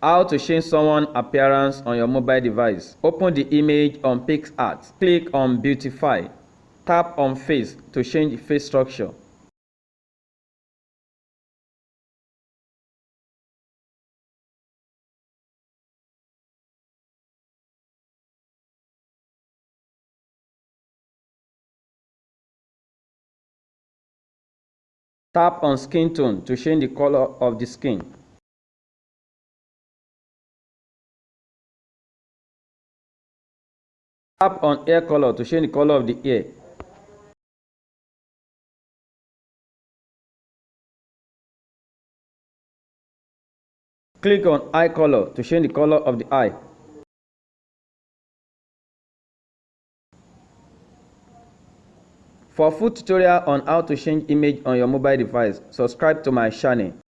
How to change someone appearance on your mobile device. Open the image on PicsArt. Click on Beautify. Tap on Face to change face structure. Tap on Skin Tone to change the color of the skin. Tap on Hair Color to change the color of the hair. Click on Eye Color to change the color of the eye. For full tutorial on how to change image on your mobile device, subscribe to my channel.